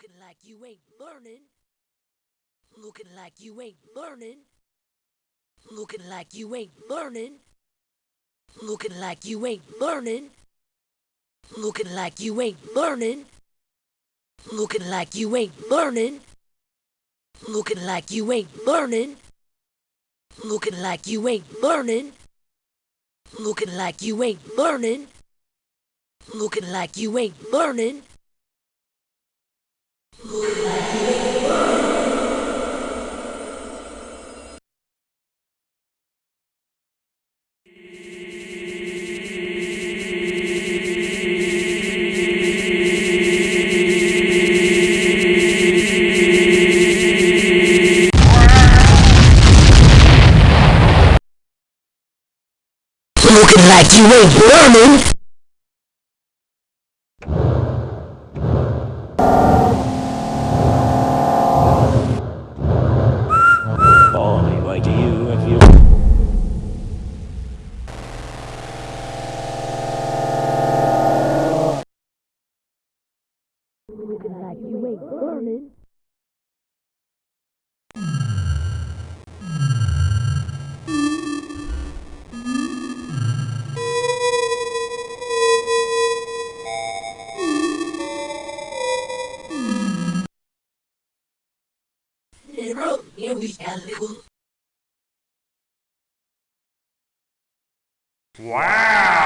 Looking like you ain't learning. Looking like you ain't learning. Looking like you ain't learning. Looking like you ain't learning. Looking like you ain't learning. Looking like you ain't learning. Looking like you ain't learning. Looking like you ain't learning. Looking like you ain't learning. Looking like you ain't learning. Looking like you ain't learning. You ain't learning. we. Wow!